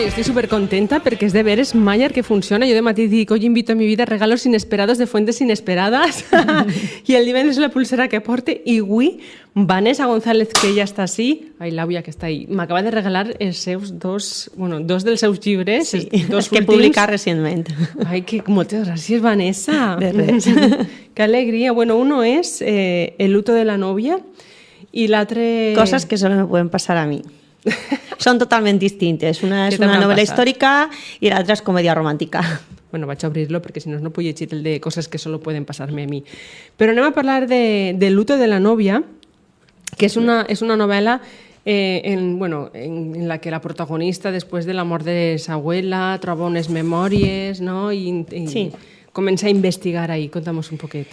Bueno, yo estoy súper contenta porque es de veres Mayer que funciona. Yo de matí dic, hoy invito a mi vida regalos inesperados de fuentes inesperadas. y el divendres la pulsera que porte. Y avui Vanessa González, que ja està així, ai, l'àvia que està ahí, m'acaba de regalar els seus dos, bueno, dos dels seus llibres, Sí, dos que últims. publicat recentment. Ay, que moltes gràcies, Vanessa. De res. Qué alegría. Bueno, uno es eh, El luto de la novia y l'altre... Cosas que solo me pueden pasar a mí. Son totalmente distintes. Una ¿Qué es te una habrán novela pasado? histórica y la otra es comedia romántica. Bueno, vaig a obrir-lo perquè si no, no puc llegir el de coses que solo pueden pasarme a mi. Però anem a parlar de, de Luto de la novia, que és una, és una novel·la eh, en, bueno, en, en la que la protagonista, després de la mort de sa abuela, troba unes memòries, no? I, i Sí. Comença a investigar ahí. Contamos un poquet.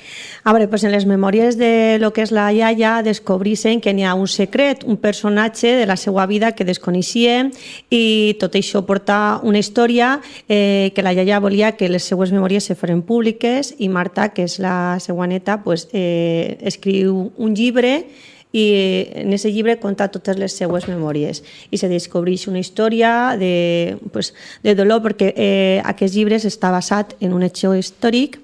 A veure, pues en les memòries de lo que és la iaia descobrisen que n'hi ha un secret, un personatge de la seva vida que desconeixien i tot això porta una història eh, que la iaia volia que les seues memòries se foren públiques i Marta, que és la seva neta, pues, eh, escriu un llibre i en aquest llibre conta totes les seues memòries. I se descobreix una història de, pues, de dolor perquè eh, aquest llibre està basat en un hecho històric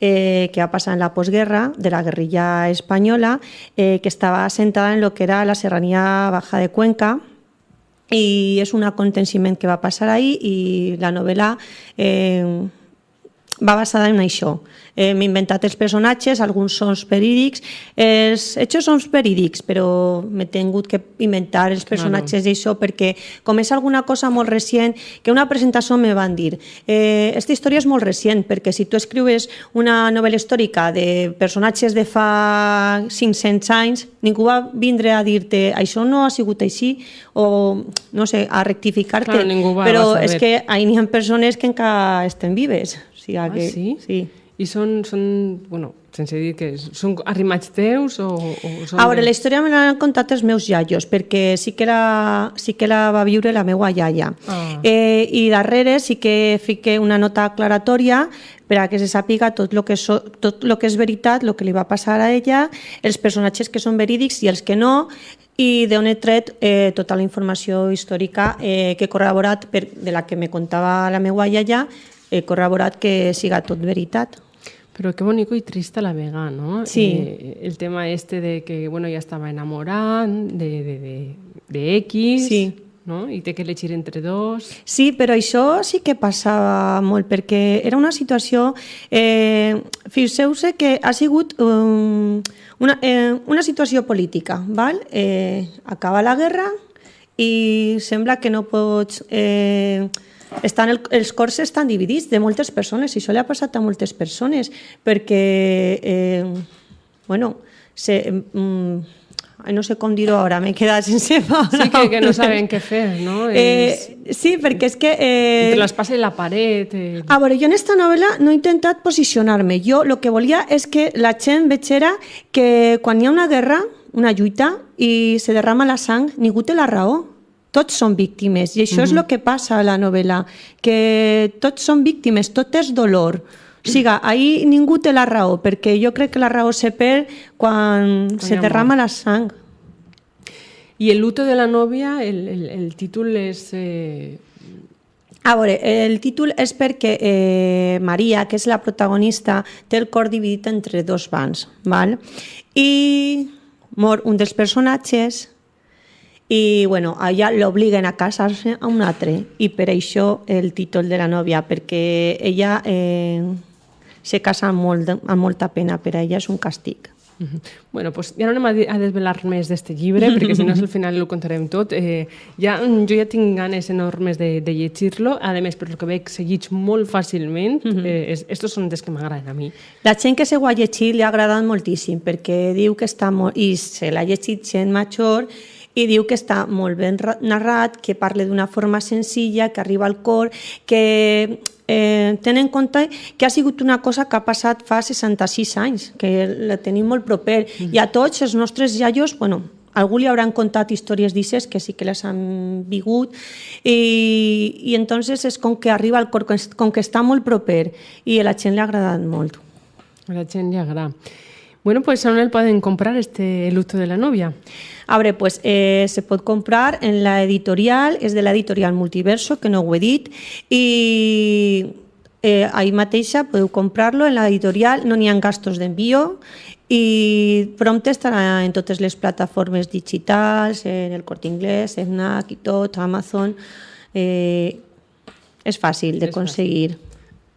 eh, que va passar en la postguerra de la guerrilla espanyola eh, que estava assentada en lo que era la serranía baja de Cuenca i és un aconteciment que va passar ahí i la novel·la eh, va basada en això. M'he inventat els personatges, alguns són verídics, els hechos són verídics, però m'he tingut que inventar els personatges d'això perquè com és alguna cosa molt recient, que una presentació me van dir eh, esta història és molt recient, perquè si tu escrius una novel·la històrica de personatges de fa 500 anys, ningú va vindre a dir-te això no ha sigut així, o no sé, a rectificar-te, Claro, però és que n'hi ha persones que encara estem vives. Sigui, Ah, que, sí? sí. I són, són bueno, sense dir que són arrimats teus o, o són... A veure, de- la història me l'han contat els meus iaios, perquè sí que la, sí que la va viure la meva iaia. Ah. Eh, I darrere sí que fique una nota aclaratòria per a que se sàpiga tot el que, so, tot lo que és veritat, el que li va passar a ella, els personatges que són verídics i els que no, i d'on he tret eh, tota la informació històrica eh, que he corroborat per, de la que me contava la meva iaia, he corroborat que siga tot veritat. Pero qué bonito y triste a la vega, ¿no? Sí. Eh, el tema este de que, bueno, ya estaba enamorada de, de, de, de X, Sí. ¿no? I té que elegir entre dos. Sí, però això sí que passava molt, perquè era una situació... Eh, Fixeu-se que ha sigut um, una, eh, una situació política, val? Eh, acaba la guerra i sembla que no pots... Eh, estan el, els cors estan dividits de moltes persones i això li ha passat a moltes persones perquè eh, bueno, se, mm, no sé com dir-ho ara, m'he quedat sense paraules. Sí, que, que no saben què fer, no? És- Eh, sí, perquè és que... Eh, Entre les passa la paret... Eh, a veure, jo en esta novel·la no he intentat posicionar-me. Jo el que volia és que la gent vegera que quan hi ha una guerra, una lluita, i se derrama la sang, ningú té la raó. Tots són víctimes, i això mm -hmm. és el que passa a la novel·la, que tots són víctimes, tot és dolor. O sigui, ahir ningú té la raó, perquè jo crec que la raó se perd quan Quan se derrama la sang. I el luto de la novia, el, el, el títol és... Eh, A veure, el títol és perquè eh, Maria, que és la protagonista, té el cor dividit entre dos bans, val? i mor un dels personatges i bueno, a ella l'obliguen a casar-se a un altre i per això el títol de la nòvia, perquè ella eh, se casa amb, molt, amb molta pena, per a ella és un càstig. Mhm. Bueno, pues ja no anem a, desvelar més d'este llibre, perquè si no al final ho contarem tot. Eh, ja, jo ja tinc ganes enormes de, de llegir-lo. A més, per lo que veig, seguits molt fàcilment. eh, es, estos són dels que m'agraden a mi. La gent que se ho ha llegit li ha agradat moltíssim perquè diu que està molt... i se l'ha llegit gent major i diu que està molt ben ra- narrat, que parla d'una forma senzilla, que arriba al cor, que eh, tenen en compte que ha sigut una cosa que ha passat fa 66 anys, que la tenim molt proper. I a tots els nostres iaios, bueno, algú li hauran contat històries d'isses que sí que les han vigut i, i entonces és com que arriba al cor, com que està molt proper i a la gent li ha agradat molt. A la gent li agrada. Bueno, pues on el poden comprar este luto de la novia? A veure, pues, eh, se pot comprar en la editorial, és de l'editorial Multiverso, que no ho he dit, i eh, ahí mateixa podeu comprar-lo en l'editorial, no n'hi ha gastos d'envio i prompte estarà en totes les plataformes digitals, en el Corte Inglés, en NAC i tot, Amazon. Eh, és fàcil de És conseguir.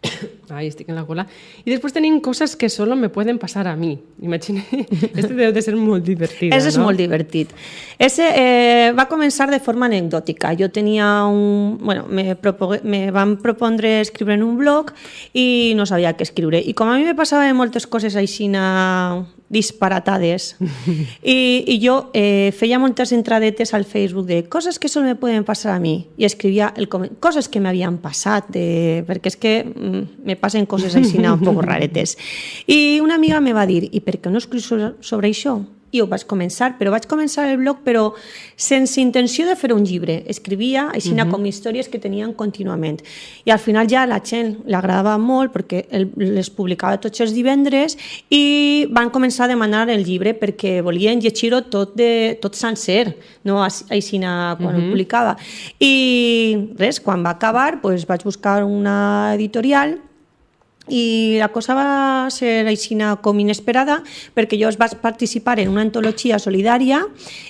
Ahí estic en la cola. I després tenim coses que solo me pueden pasar a mi. Imagina, este deu de ser molt divertit. Ese és no? molt divertit. Ese eh, va començar de forma anecdòtica. Jo tenia un... Bueno, me, me van propondre escriure en un blog i no sabia què escriure. I com a mi me passaven moltes coses així disparatades i, i jo eh, feia moltes entradetes al Facebook de coses que solo me pueden pasar a mi i escrivia el coses que m'havien passat de, perquè és que mm, me passen coses així un poc raretes i una amiga me va dir i per què no escrius sobre això? I ho vaig començar, però vaig començar el blog però sense intenció de fer un llibre. Escrivia així uh -huh. com històries que tenien contínuament. I al final ja la gent l'agradava molt perquè el, les publicava tots els divendres i van començar a demanar el llibre perquè volien llegir-ho tot, de, tot sencer, no així quan uh -huh. ho publicava. I res, quan va acabar pues, vaig buscar una editorial i la cosa va ser aixina com inesperada perquè jo vaig participar en una antologia solidària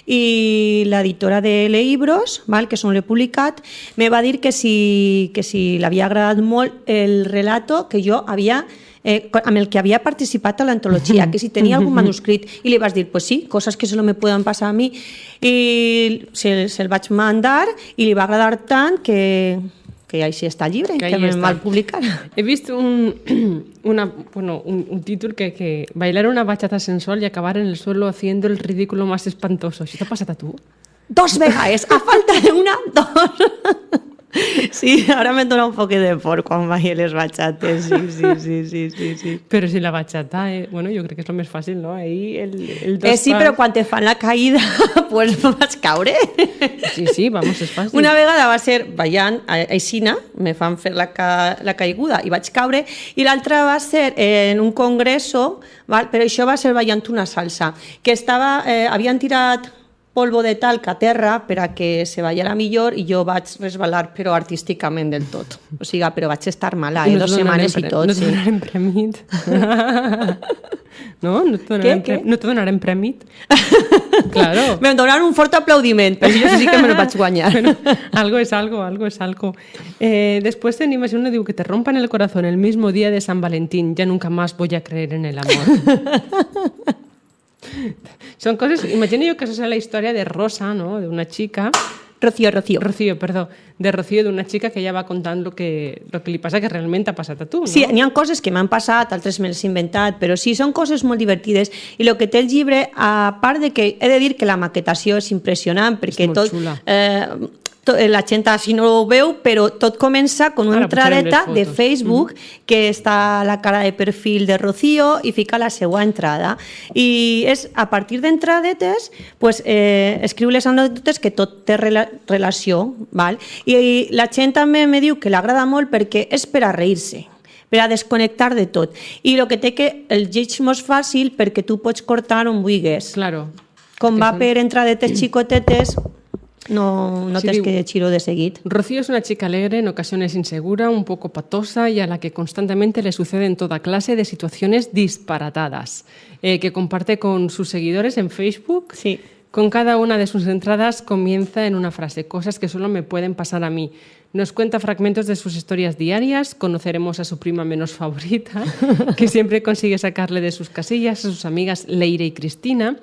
i l'editora de Leibros, val, que són l'he publicat, me va dir que si, que si l'havia agradat molt el relato que jo havia eh, amb el que havia participat a l'antologia, que si tenia algun manuscrit, i li vas dir, pues sí, coses que solo me poden passar a mi, i se'l se, vaig mandar i li va agradar tant que, que així està el llibre, Que que, ahí me està. va publicar. He vist un, una, bueno, un, un títol que, que bailar una bachata sensual y acabar en el suelo haciendo el ridículo más espantoso. ¿Això t'ha passat a tu? Dos vegades, a falta de una, dos. Sí, ara me dona un poc de por quan vaig a les bachates, sí, sí, sí, sí, sí, sí. Però si la bachata, eh, bueno, jo crec que és el més fàcil, no? Ahí el, el dos Eh, sí, pas- però quan te fan la caïda, pues vaig caure. Sí, sí, vamos, és fàcil. Una vegada va ser ballant a Aixina, me fan fer la, ca, la caiguda i vaig caure, i l'altra va ser en un congreso, val? però això va ser ballant una salsa, que estava, eh, havien tirat polvo de talc a terra per a que se ballara millor i jo vaig resbalar, però artísticament del tot. O sigui, però vaig estar mala, eh? no donarem setmanes i tot. No sí. donarem prèmit. no? No te donarem, Què, No te donarem prèmit? claro. Em donaran un fort aplaudiment, però jo sí que me lo vaig guanyar. Bueno, algo es algo, algo es algo. Eh, después tenim així uno diu que te rompan el corazón el mismo día de San Valentín, ya nunca más voy a creer en el amor. Son cosas, imagino yo que esa es la historia de Rosa, ¿no? De una chica, Rocío, Rocío. Rocío, perdón, de Rocío, de una chica que ella va contando lo que, lo que li passa que realment ha passat a tu, no? Sí, n'hi ha coses que m'han passat, altres me les he inventat, però sí, són coses molt divertides. I el que té el llibre, a part de que he de dir que la maquetació és impressionant, perquè molt tot... xula. Eh, la gent així no ho veu, però tot comença con una Ara entradeta de. Facebook que està la cara de perfil de Rocío i fica la seva entrada. I és a partir d'entradetes pues, eh, escriu les anècdotes que tot té rela relació. Val? I, I la gent també me diu que l'agrada molt perquè és per a reir-se per a desconnectar de tot. I el que té que el lleig molt fàcil perquè tu pots cortar on vulguis. Claro. Com va per entradetes xicotetes, no, no Sí, tens que llegir-ho de seguit. Rocío es una chica alegre, en ocasiones insegura, un poco patosa y a la que constantemente le suceden toda clase de situaciones disparatadas, eh, que comparte con sus seguidores en Facebook. Sí. Con cada una de sus entradas comienza en una frase, cosas que solo me pueden pasar a mí. Nos cuenta fragmentos de sus historias diarias, conoceremos a su prima menos favorita, que siempre consigue sacarle de sus casillas, a sus amigas Leire y Cristina,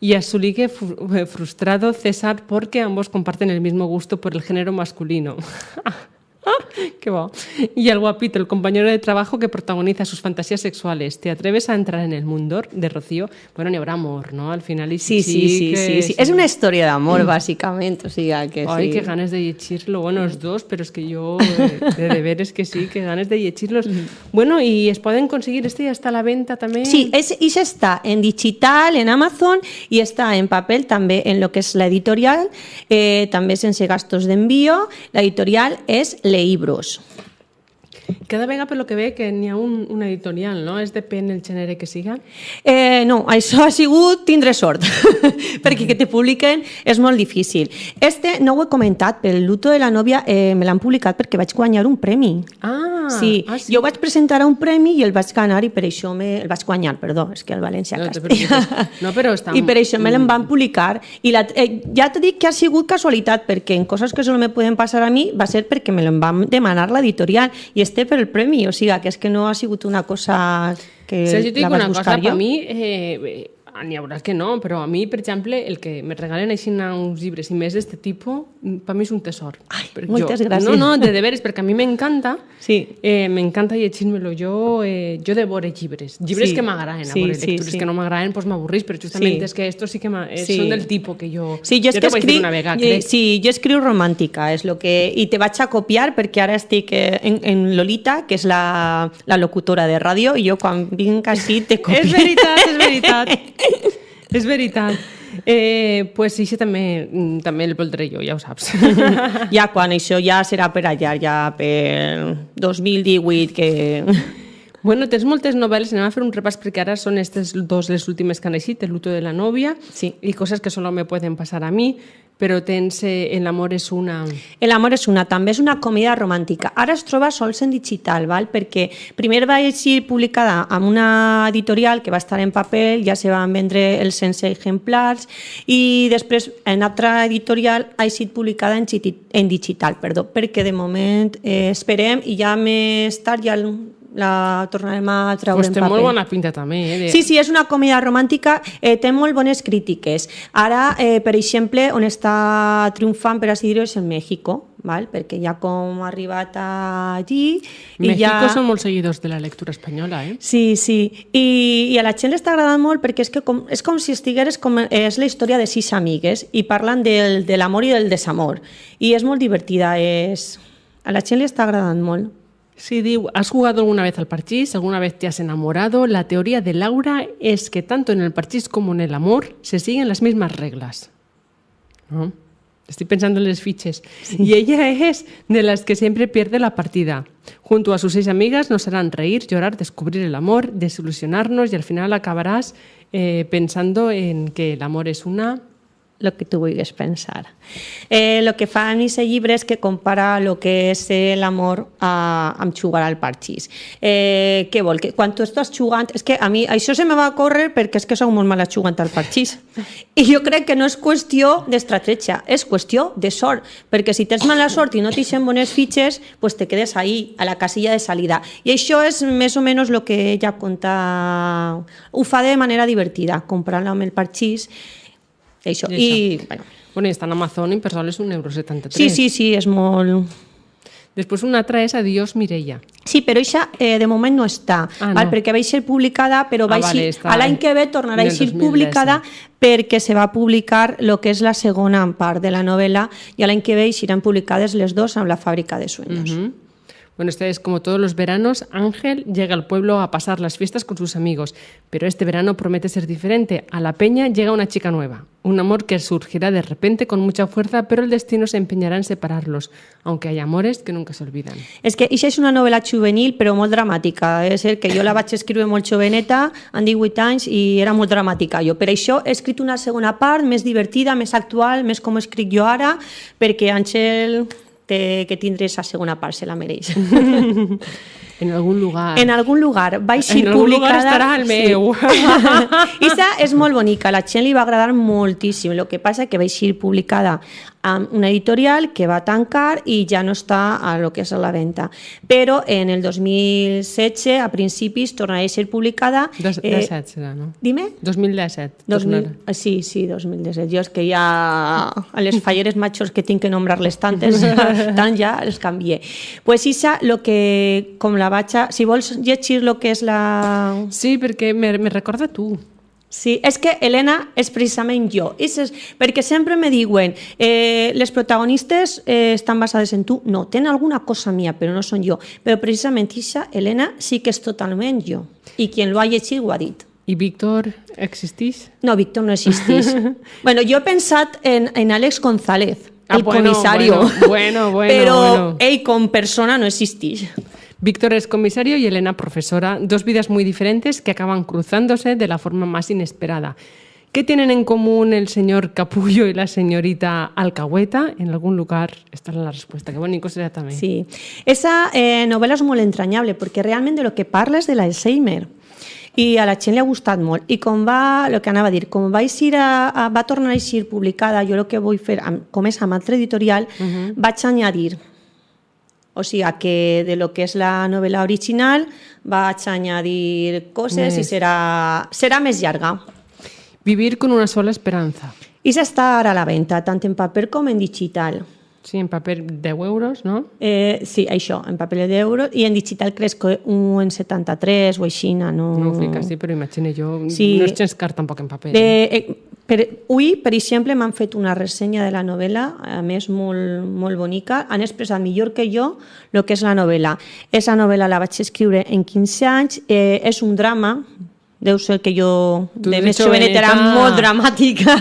y a su ligue frustrado César porque ambos comparten el mismo gusto por el género masculino. Qué va. Y al guapito, el compañero de trabajo que protagoniza sus fantasías sexuales. ¿Te atreves a entrar en el mundo de Rocío? Bueno, ni habrá amor, ¿no? Al final... y Sí, sí, sí, sí, sí. És una història d'amor, bàsicament, o sigui que Ay, sí. qué ganas de llegirlo. Bueno, los dos, pero es que yo, de deberes que sí, que ganas de llegirlos. Bueno, y es pueden conseguir este ya está a la venta también. Sí, és, i està en digital, en Amazon, i està en paper també en lo que és l'editorial, eh, també sense gastos d'envío. L'editorial és Leibros. Cada vegada, per lo que ve, que n'hi ha un, una editorial, no? És depèn el gènere que siga. Eh, no, això ha sigut tindre sort, perquè que te publiquen és molt difícil. Este no ho he comentat, però el luto de la nòvia eh, me l'han publicat perquè vaig guanyar un premi. Ah, sí. ah, sí. jo vaig presentar a un premi i el vaig ganar i per això me... el vaig guanyar, perdó, és que el València No Castella. No, però està I per això me l'en van publicar. I la, eh, ja t'he dit que ha sigut casualitat, perquè en coses que solo me poden passar a mi va ser perquè me l'en van demanar l'editorial i este per el premi, o sigui, que és que no ha sigut una cosa que Si jo et dic la vaig una cosa, buscar per jo. mi, eh, eh, n'hi haurà que no, però a mi, per exemple, el que me regalen així uns llibres i més d'este tipus, per mi és un tesor. Ai, Perquè moltes jo, gràcies. No, no, de deberes, perquè a mi m'encanta, Sí. eh, m'encanta llegir-me-lo. Jo, eh, jo devore llibres. Llibres Sí. que m'agraden, Sí, a sí, lectures sí. que no m'agraden, doncs m'avorrís, però justament Sí. és que estos sí que eh, Sí. són del tipus que jo... Sí, jo, és jo que escric, una vegada, eh, crec. sí, jo escriu romàntica, és lo que, i te vaig a copiar perquè ara estic eh, en, en Lolita, que és la, la locutora de ràdio, i jo quan vinc així te copio. És veritat, és veritat. és veritat. Eh, pues sí, això també, mm, també el voldré jo, ja ho saps. ja quan això ja serà per allà, ja per 2018, que... Bueno, tens moltes novel·les, anem a fer un repàs perquè ara són aquestes dos les últimes que han eixit, El luto de la novia Sí. i coses que solo me pueden passar a mi, però tens eh, El amor és una... El amor és una, també és una comèdia romàntica. Ara es troba sols en digital, val? perquè primer va ser publicada amb una editorial que va estar en paper, ja se van vendre els 100 exemplars, i després en altra editorial ha estat publicada en, en digital, perdó, perquè de moment eh, esperem i ja més tard ja la tornarem a treure Pues en té paper. molt bona pinta també, eh? De... Sí, sí, és una comèdia romàntica, eh, té molt bones crítiques. Ara, eh, per exemple, on està triomfant, per així dir-ho, és en México, val? perquè ja com ha arribat allí... i México ja... són molt seguidors de la lectura espanyola, eh? Sí, sí, I, i a la gent li està agradant molt perquè és, que com, és com si estigueres com, és la història de sis amigues i parlen del, de l'amor i del desamor i és molt divertida, és... a la gent li està agradant molt. Sí, diu, ¿has jugado alguna vez al parchís? ¿Alguna vez te has enamorado? La teoría de Laura es que tanto en el parchís como en el amor se siguen las mismas reglas. ¿No? Estoy pensando en las fiches. Y ella es de las que siempre pierde la partida. Junto a sus seis amigas nos harán reír, llorar, descubrir el amor, desilusionarnos y al final acabarás eh, pensando en que el amor es una... el que tu vulguis pensar. Eh, el que fa en aquest llibre és que compara el que és l'amor amb jugar al parxís. Eh, què vol? Que quan tu estàs jugant... És que a mi això se me va córrer perquè és que sóc molt mala jugant al parxís. I jo crec que no és qüestió d'estratègia, és qüestió de sort. Perquè si tens mala sort i no t'ixen bones fitxes, pues te quedes ahí, a la casilla de salida. I això és més o menys el que ella conta... Ho fa de manera divertida, comprant-la amb el parxís, això. I I, bueno, Bueno, i està en Amazon i per sol és un euro 73. sí, sí, sí, és molt... Després una altra és Adiós Mireia. Sí, però això eh, de moment no està, Ah, val? no. perquè va ser publicada, però Ah, va vale, a l'any que ve tornarà a ser 2017. publicada perquè se va publicar el que és la segona part de la novel·la i a l'any que ve seran publicades les dues amb la fàbrica de sueños. Ujú. Bueno, esta es como todos los veranos, Ángel llega al pueblo a pasar las fiestas con sus amigos, pero este verano promete ser diferente. A la peña llega una chica nueva, un amor que surgirá de repente con mucha fuerza, pero el destino se empeñará en separarlos, aunque hay amores que nunca se olvidan. És que això és una novel·la juvenil però molt dramàtica. És ser que jo la vaig escriure molt joveneta, amb 18 anys, i era molt dramàtica jo. Per això he escrit una segona part més divertida, més actual, més com escric jo ara, perquè Àngel té que tindre aquesta segona part, se la mereix. En algún lugar. En algun lugar va ser En algun publicada... lugar estarà el meu. Sí. Isa és molt bonica, la gent li va agradar moltíssim. El que passa que va ser publicada amb una editorial que va tancar i ja no està a lo que és a la venda. Però en el 2016, a principis, tornarà a ser publicada... Dos, eh, 17 serà, no? Dime? 2017. 2000, tornarà. ah, sí, sí, 2017. Jo és que ja a les falleres majors que tinc que nombrar-les tantes, tant ja els canvié. Pues Isa, lo que, com la vaig a... Si vols llegir lo que és la... Sí, perquè me, me recorda tu. Sí, és que Helena és precisament jo. És, és, perquè sempre me diuen eh, les protagonistes eh, estan basades en tu. No, tenen alguna cosa mia, però no són jo. Però precisament Isa, Helena, sí que és totalment jo. I qui lo ha llegit ho ha dit. I Víctor existeix? No, Víctor no existeix. bueno, jo he pensat en, en Àlex González, Ah, el bueno, comisario. bueno, bueno, bueno, però bueno. ell com persona no existeix. Víctor es comisario y Elena profesora, dos vidas muy diferentes que acaban cruzándose de la forma más inesperada. ¿Qué tienen en común el señor Capullo y la señorita Alcahueta? En algún lugar está la respuesta. Qué bonito será también. Sí. Esa eh, novel·la és molt entranyable perquè realment de lo que parla és de l'Alzheimer i a la gent li ha gustat molt. I com va, el que anava a dir, com va, eixir a, a, va tornar a eixir publicada, jo el que vull fer, amb, com és amb altre editorial, uh -huh. vaig añadir o sigui que de lo que és la novel·la original vaig añadir coses més. i serà, serà més llarga. Vivir con una sola esperanza. I s'està ara a la venda, tant en paper com en digital. Sí, en paper 10 euros, no? Eh, sí, això, en paper 10 euros, i en digital crec que un en 73 o així, no... No ho fica, sí, però imagina, jo sí. no és gens car tampoc en paper. Eh, eh, per, avui, per exemple, m'han fet una ressenya de la novel·la, a més molt, molt bonica, han expressat millor que jo el que és la novel·la. Esa novel·la la vaig escriure en 15 anys, eh, és un drama, deu ser que jo Tu de més jovenet era joveneta. molt dramàtica,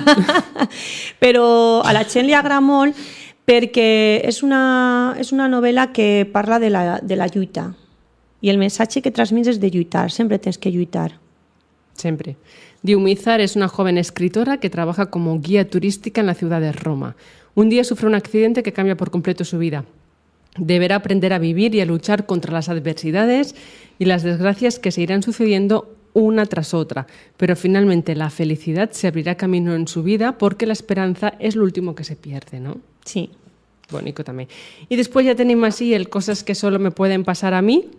però a la gent li agrada molt perquè és una, és una novel·la que parla de la, de la lluita i el missatge que transmits és de lluitar, sempre tens que lluitar. Siempre. Diumizar es una joven escritora que trabaja como guía turística en la ciudad de Roma. Un día sufre un accidente que cambia por completo su vida. Deberá aprender a vivir y a luchar contra las adversidades y las desgracias que se irán sucediendo una tras otra, pero finalmente la felicidad se abrirá camino en su vida porque la esperanza es lo último que se pierde, ¿no? Sí. Bonito también. Y después ya tenemos así el cosas que solo me pueden pasar a mí,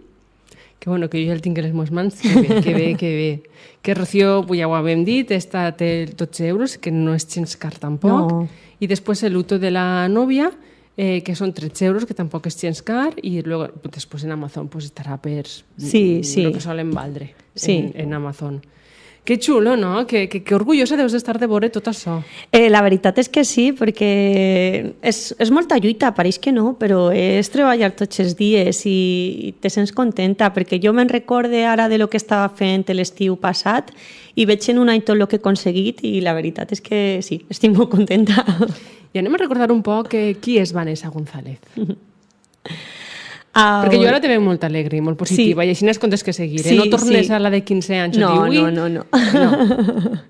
que bueno, que jo ja el tinc a les meves mans, que bé, que bé, que bé. Que Rocío, pues ja ho havem dit, està, té 12 euros, que no és gens car tampoc. No. I després el luto de la novia, eh, que són 13 euros, que tampoc és gens car, i luego, pues, després en Amazon pues, estarà per Sí, sí. lo que solen valdre Sí. en, en Amazon. Que xulo, no? Que, que, que orgullosa deus d'estar de veure tot això. Eh, la veritat és que sí, perquè és, és molta lluita, pareix que no, però és treballar tots els dies i, i te sents contenta, perquè jo me'n recorde ara de lo que estava fent l'estiu passat i veig en un any tot el que he aconseguit i la veritat és que sí, estic molt contenta. I anem a recordar un poc eh, qui és Vanessa González. Ah, Perquè jo ara te veig molt alegre i molt positiva, sí. i així n'has comptes que seguir. Sí, eh? No tornes sí. a la de 15 anys. No, o dir, "Ui, no, no, no.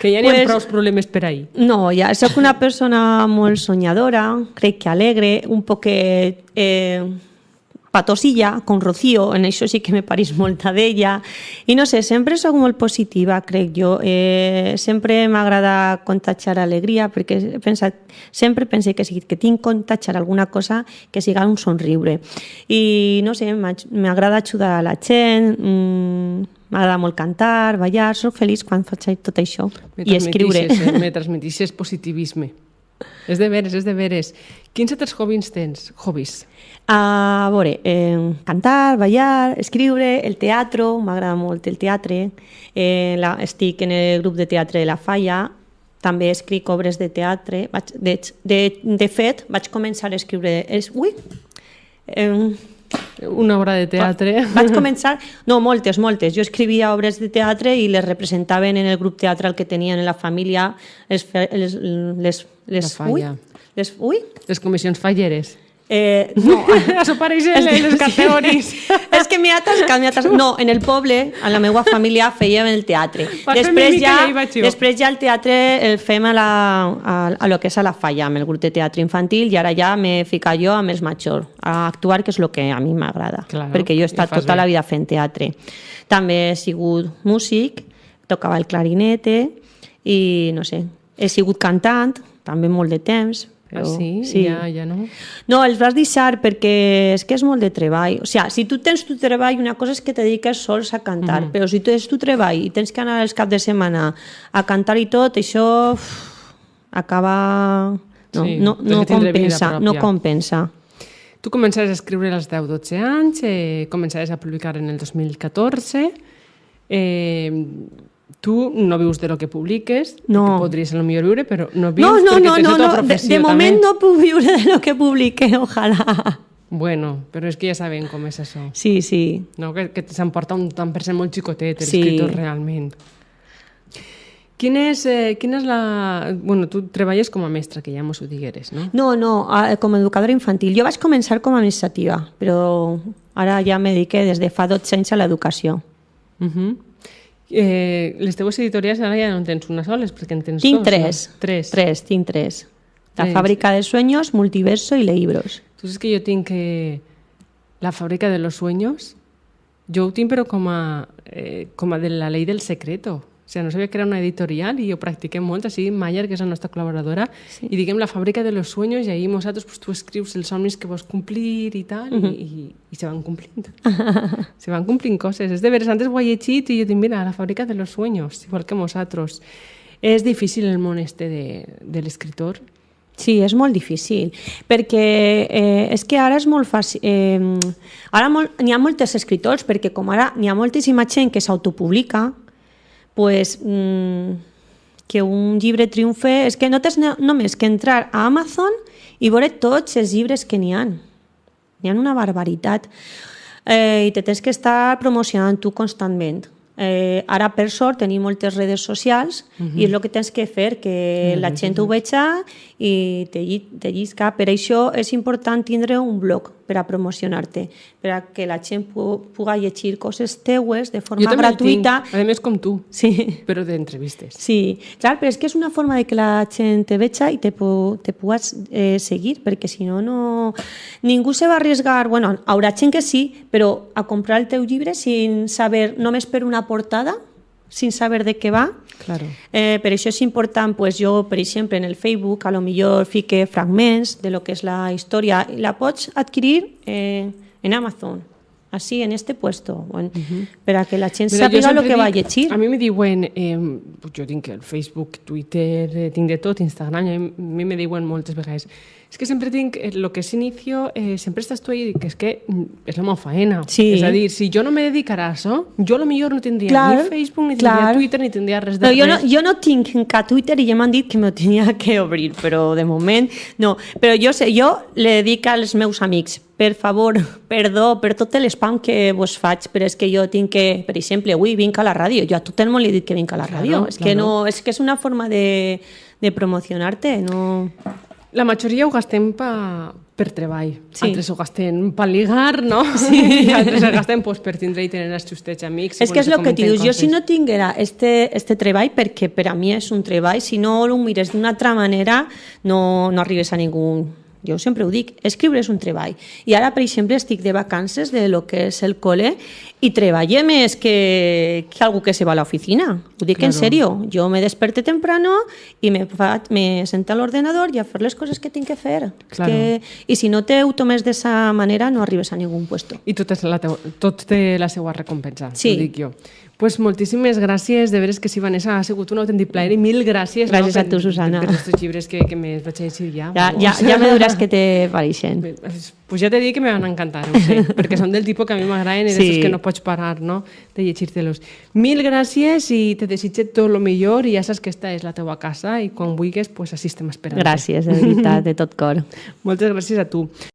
Que ja n'hi ha Pues- prou problemes per ahir. No, ja sóc una persona molt soñadora, crec que alegre, un poquet eh, patosilla, con Rocío, en això sí que me pareix molta d'ella. I no sé, sempre sóc molt positiva, crec jo. Eh, sempre m'agrada contagiar alegria, perquè he pensat, sempre pense que que tinc contagiar alguna cosa, que siga un somriure. I no sé, m'ag- m'agrada ajudar a la gent, mm, m'agrada molt cantar, ballar, sóc feliç quan faig tot això. Me I escriure. Eh? Me transmetixes positivisme. És de veres, és de veres. Quins altres hobbies tens? Hobbies. A veure, eh, cantar, ballar, escriure, el teatre, m'agrada molt el teatre. Eh, la, estic en el grup de teatre de la Falla, també escric obres de teatre. Vaig, de, de, de fet, vaig començar a escriure... Es, ui! Eh, Una obra de teatre. vaig començar... No, moltes, moltes. Jo escrivia obres de teatre i les representaven en el grup teatral que tenien en la família les... les, les, les La ui, les, ui, Les comissions falleres. Eh, no, Això pareix en les categories. és que m'he atascat, m'he atascat. No, en el poble, a la meva família, fèiem el teatre. Després ja, jo. després ja el teatre el fem a, la, a, a lo que és a la falla, amb el grup de teatre infantil, i ara ja m'he ficat jo amb els majors, a actuar, que és el que a mi m'agrada. Claro, perquè jo he estat tota bé. la vida fent teatre. També he sigut músic, tocava el clarinete, i no sé, he sigut cantant, també molt de temps. Ah, sí? sí. Ja, ja no? No, els vas deixar perquè és que és molt de treball. O sigui, si tu tens tu treball, una cosa és que te dediques sols a cantar, Mhm. però si tu tens tu treball i tens que anar els caps de setmana a cantar i tot, això uf, acaba... No, Sí, no, no compensa, no compensa. Tu començaves a escriure als 10-12 anys, eh, començaves a publicar en el 2014. Eh, tu no vius de lo que publiques, No. que podries a lo millor viure, però no vius No, no, perquè no, tens no, la tua no. De, de moment també. no puc viure de lo que publique, ojalà. Bueno, però és que ja sabem com és això. Sí, sí. No? Que, que s'emporta un tant per cent molt xicotet, Sí. l'escriptor realment. Quin és, eh, quina és la... Bueno, tu treballes com a mestra, que ja mos ho digueres, no? No, no, com a educadora infantil. Jo vaig començar com a administrativa, però ara ja me dedique des de fa 12 anys a l'educació. Uh -huh. Eh, les teues editorials ara ja no en tens una sola, perquè en tens Tinc dos, tres. No? Tres. Tres, tinc tres. La Tres. fàbrica de sueños, multiverso i libros. Tu saps que jo tinc eh, la fàbrica de los sueños? Jo ho tinc però com a, eh, com a de la llei del secreto. O sigui, no sabia que era una editorial i ho practiquem molt, així Mayer, que és la nostra col·laboradora, sí. i diguem la fàbrica de los sueños i ahí nosaltres pues, tu escrius els somnis que vols complir i tal, uh -huh. i, i, i se van complint. se van complint coses. És de veres, antes ho he llegit i jo dic, mira, la fàbrica de los sueños, igual que nosaltres. És difícil el món este de, de l'escriptor, Sí, és molt difícil, perquè eh, és que ara és molt fàcil... Eh, ara molt, n'hi ha moltes escriptors, perquè com ara n'hi ha moltíssima gent que s'autopublica, pues, mm, que un llibre triomfe... És que no tens no, només que entrar a Amazon i veure tots els llibres que n'hi han. N'hi ha una barbaritat. Eh, I te tens que estar promocionant tu constantment. Eh, ara, per sort, tenim moltes redes socials uh -huh. i és el que tens que fer, que uh -huh. la gent ho veja i te, te llisca. Per això és important tindre un blog per a promocionar-te, per a que la gent pu puga llegir coses teues de forma jo també el gratuïta. tinc, a més com tu, Sí. però d'entrevistes. Sí, clar, però és que és una forma de que la gent te veja i te, te pugues eh, seguir, perquè si no, no... Ningú se va arriesgar, bueno, haurà gent que sí, però a comprar el teu llibre sin saber, només per una portada, sin saber de què va. Claro. Eh, per això és important, pues jo, per exemple, en el Facebook, a lo millor fique fragments de lo que és la història la pots adquirir eh, en Amazon, así, en este puesto, bueno, uh -huh. per a que la gent Mira, sàpiga lo sempre que va a dic- llegir. A mi me diuen, eh, jo tinc el Facebook, Twitter, eh, tinc de tot, Instagram, a mi me diuen moltes vegades, és que sempre tinc, lo que és inicio, eh, sempre estàs tu ahí, i dic, és que mm, és la meva faena. Sí. És a dir, si jo no me dedicara a això, jo a lo millor no tindria Clar, ni Facebook, ni tindria clar. Twitter, ni tindria res de No, jo, no, res. jo no tinc encara Twitter i ja m'han dit que me tenia que obrir, però de moment no. Però jo, sé, jo le dic als meus amics, per favor, perdó per tot l'espam que vos faig, però és que jo tinc que, per exemple, avui vinc a la ràdio, jo a tothom no li he dit que vinc a la Claro, ràdio, és que claro. no, és que és una forma de, de promocionar-te, no... La majoria ho gastem pa, per treball. Sí. Altres ho gasten per ligar, no? Sí. I altres ho gasten pues, per tindre i tenir els justets amics. És que és el que t'hi dius, jo si no tinguera este, este treball, perquè per a mi és un treball, si no ho mires d'una altra manera, no, no arribes a ningú... Jo sempre ho dic, escriure és un treball. I ara, per exemple, estic de vacances de lo que és el col·le i treballe més que, que algú que se va a l'oficina. Ho dic en Claro. serio. Jo me desperte temprano i me, fa, me sento a l'ordenador i a fer les coses que tinc que fer. Claro. Que, I si no te ho tomes d'esa manera, no arribes a ningun puesto. I tot, és la teu, tot té la seva recompensa, Sí. ho dic jo. Pues moltíssimes gràcies, de veres que sí, Vanessa, ha sigut un autèntic plaer i mil gràcies. Gràcies no, a tu, Susana. Per, per aquests llibres que, que me vaig llegir ja. Ja, ja, ja me duràs que te pareixen. Pues ja t'he dit que me van encantar, ho sé, perquè són del tipus que a mi m'agraden i sí. que no pots parar no? de llegir-te-los. Mil gràcies i te desitge tot el millor i ja saps que esta és la teua casa i quan vulguis, pues, així estem esperant. Gràcies, de veritat, de tot cor. Moltes gràcies a tu.